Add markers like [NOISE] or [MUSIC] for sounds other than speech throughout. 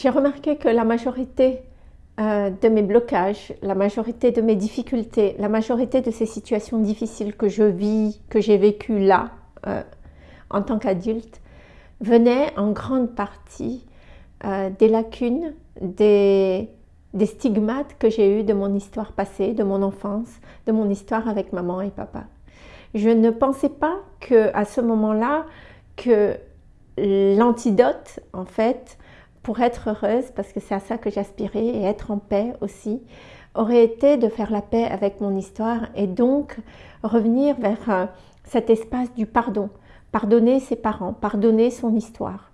J'ai remarqué que la majorité euh, de mes blocages, la majorité de mes difficultés, la majorité de ces situations difficiles que je vis, que j'ai vécues là, euh, en tant qu'adulte, venaient en grande partie euh, des lacunes, des, des stigmates que j'ai eus de mon histoire passée, de mon enfance, de mon histoire avec maman et papa. Je ne pensais pas que à ce moment-là que l'antidote, en fait, pour être heureuse, parce que c'est à ça que j'aspirais, et être en paix aussi, aurait été de faire la paix avec mon histoire et donc revenir vers euh, cet espace du pardon. Pardonner ses parents, pardonner son histoire.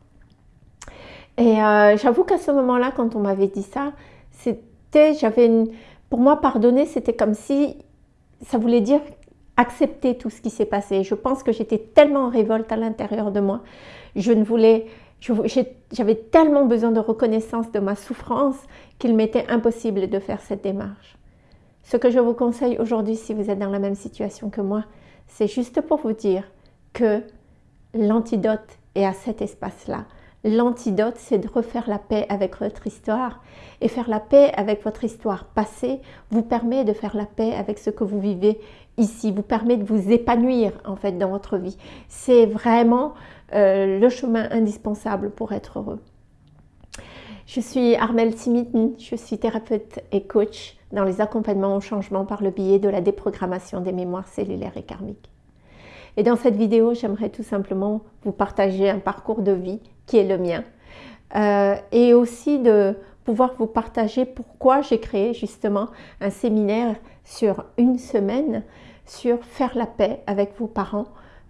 Et euh, j'avoue qu'à ce moment-là, quand on m'avait dit ça, c'était, j'avais une, pour moi, pardonner, c'était comme si ça voulait dire accepter tout ce qui s'est passé. Je pense que j'étais tellement en révolte à l'intérieur de moi. Je ne voulais, j'avais tellement besoin de reconnaissance de ma souffrance qu'il m'était impossible de faire cette démarche. Ce que je vous conseille aujourd'hui, si vous êtes dans la même situation que moi, c'est juste pour vous dire que l'antidote est à cet espace-là. L'antidote, c'est de refaire la paix avec votre histoire. Et faire la paix avec votre histoire passée vous permet de faire la paix avec ce que vous vivez ici, vous permet de vous épanouir en fait dans votre vie. C'est vraiment euh, le chemin indispensable pour être heureux. Je suis Armelle Simitin, je suis thérapeute et coach dans les accompagnements au changement par le biais de la déprogrammation des mémoires cellulaires et karmiques. Et dans cette vidéo, j'aimerais tout simplement vous partager un parcours de vie qui est le mien euh, et aussi de pouvoir vous partager pourquoi j'ai créé justement un séminaire sur une semaine sur faire la paix avec vos parents,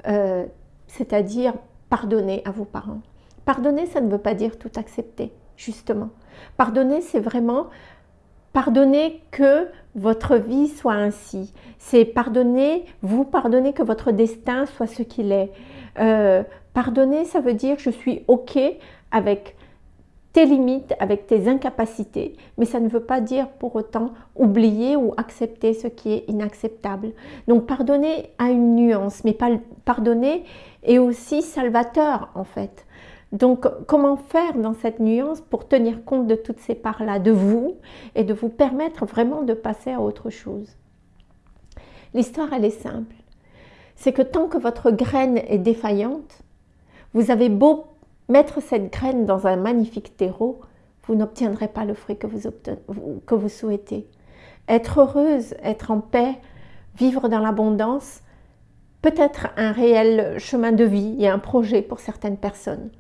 euh, c'est-à-dire pardonner à vos parents. Pardonner, ça ne veut pas dire tout accepter, justement. Pardonner, c'est vraiment pardonner que votre vie soit ainsi. C'est pardonner, vous pardonner que votre destin soit ce qu'il est. Euh, pardonner, ça veut dire je suis OK avec tes limites, avec tes incapacités, mais ça ne veut pas dire pour autant oublier ou accepter ce qui est inacceptable. Donc pardonner a une nuance, mais pardonner est aussi salvateur en fait. Donc comment faire dans cette nuance pour tenir compte de toutes ces parts-là de vous et de vous permettre vraiment de passer à autre chose? L'histoire elle est simple. C'est que tant que votre graine est défaillante, vous avez beau mettre cette graine dans un magnifique terreau, vous n'obtiendrez pas le fruit que vous, souhaitez. Être heureuse, être en paix, vivre dans l'abondance, peut être un réel chemin de vie et un projet pour certaines personnes.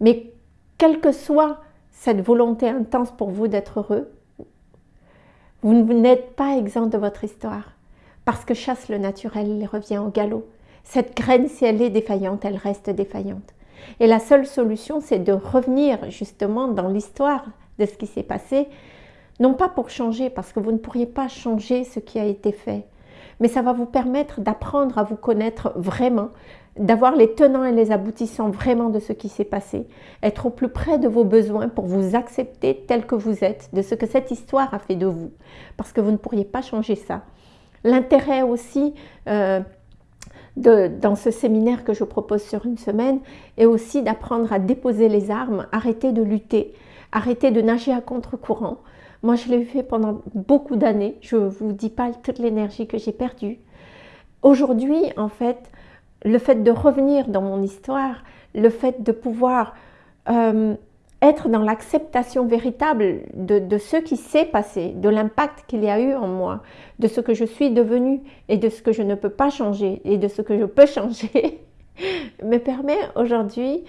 Mais quelle que soit cette volonté intense pour vous d'être heureux, vous n'êtes pas exempt de votre histoire. Parce que chasse le naturel, il revient au galop. Cette graine, si elle est défaillante, elle reste défaillante. Et la seule solution, c'est de revenir justement dans l'histoire de ce qui s'est passé, non pas pour changer, parce que vous ne pourriez pas changer ce qui a été fait, mais ça va vous permettre d'apprendre à vous connaître vraiment, d'avoir les tenants et les aboutissants vraiment de ce qui s'est passé, être au plus près de vos besoins pour vous accepter tel que vous êtes, de ce que cette histoire a fait de vous, parce que vous ne pourriez pas changer ça. L'intérêt aussi euh, dans ce séminaire que je propose sur une semaine est aussi d'apprendre à déposer les armes, arrêter de lutter, arrêter de nager à contre-courant. Moi, je l'ai fait pendant beaucoup d'années. Je ne vous dis pas toute l'énergie que j'ai perdue. Aujourd'hui, en fait, le fait de revenir dans mon histoire, le fait de pouvoir euh, être dans l'acceptation véritable de, ce qui s'est passé, de l'impact qu'il y a eu en moi, de ce que je suis devenue et de ce que je ne peux pas changer et de ce que je peux [LAUGHS] changer, me permet aujourd'hui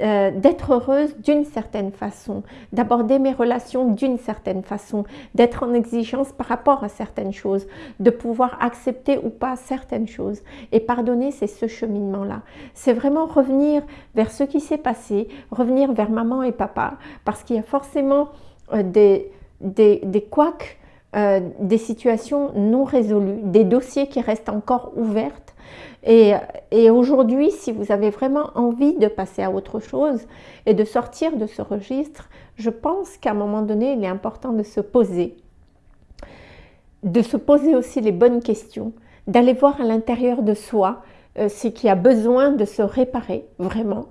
euh, d'être heureuse d'une certaine façon, d'aborder mes relations d'une certaine façon, d'être en exigence par rapport à certaines choses, de pouvoir accepter ou pas certaines choses. Et pardonner, c'est ce cheminement-là. C'est vraiment revenir vers ce qui s'est passé, revenir vers maman et papa, parce qu'il y a forcément euh, des, des, des euh, des situations non résolues, des dossiers qui restent encore ouverts et, aujourd'hui, si vous avez vraiment envie de passer à autre chose et de sortir de ce registre, je pense qu'à un moment donné, il est important de se poser, de se poser aussi les bonnes questions, d'aller voir à l'intérieur de soi euh, ce qui a besoin de se réparer vraiment,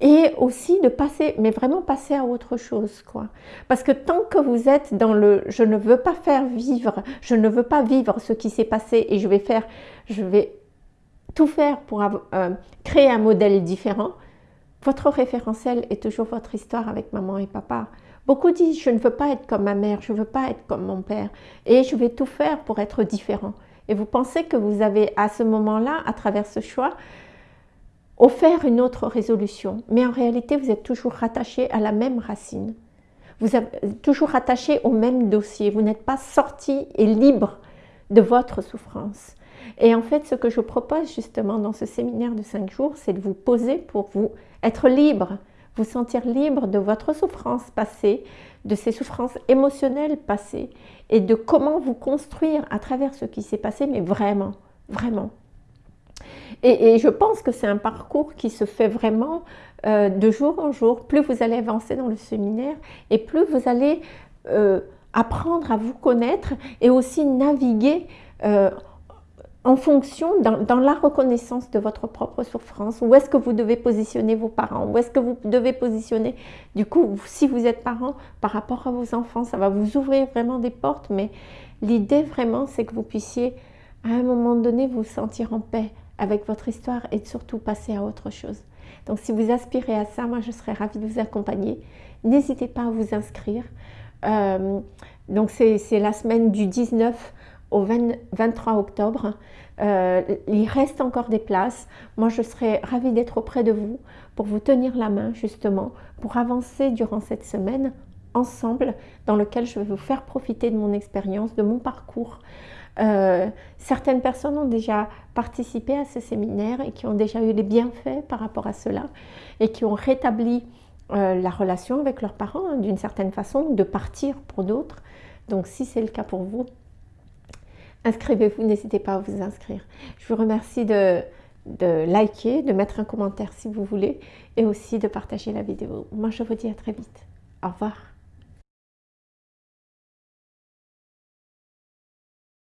et aussi de passer, mais vraiment passer à autre chose, quoi. Parce que tant que vous êtes dans le « je ne veux pas faire vivre, je ne veux pas vivre ce qui s'est passé et je vais faire, je vais tout faire pour euh, créer un modèle différent », votre référentiel est toujours votre histoire avec maman et papa. Beaucoup disent « je ne veux pas être comme ma mère, je ne veux pas être comme mon père et je vais tout faire pour être différent ». Et vous pensez que vous avez à ce moment-là, à travers ce choix, offert une autre résolution. Mais en réalité, vous êtes toujours rattaché à la même racine. Vous êtes toujours rattaché au même dossier. Vous n'êtes pas sorti et libre de votre souffrance. Et en fait, ce que je propose justement dans ce séminaire de 5 jours, c'est de vous poser pour vous être libre, vous sentir libre de votre souffrance passée, de ces souffrances émotionnelles passées et de comment vous construire à travers ce qui s'est passé, mais vraiment, vraiment. Et, je pense que c'est un parcours qui se fait vraiment euh, de jour en jour. Plus vous allez avancer dans le séminaire et plus vous allez euh, apprendre à vous connaître et aussi naviguer euh, en fonction, dans, la reconnaissance de votre propre souffrance, où est-ce que vous devez positionner vos parents, où est-ce que vous devez positionner, du coup, si vous êtes parent, par rapport à vos enfants, ça va vous ouvrir vraiment des portes, mais l'idée vraiment, c'est que vous puissiez, à un moment donné, vous sentir en paix avec votre histoire et surtout passer à autre chose. Donc, si vous aspirez à ça, moi, je serais ravie de vous accompagner. N'hésitez pas à vous inscrire. Euh, donc, c'est la semaine du 19 au 23 octobre. Euh, il reste encore des places. Moi, je serais ravie d'être auprès de vous pour vous tenir la main, justement, pour avancer durant cette semaine ensemble, dans lequel je vais vous faire profiter de mon expérience, de mon parcours. Euh, certaines personnes ont déjà participé à ce séminaire et qui ont déjà eu des bienfaits par rapport à cela et qui ont rétabli euh, la relation avec leurs parents hein, d'une certaine façon, de partir pour d'autres. Donc si c'est le cas pour vous, inscrivez-vous, n'hésitez pas à vous inscrire. Je vous remercie de, liker, de mettre un commentaire si vous voulez et aussi de partager la vidéo. Moi, je vous dis à très vite. Au revoir.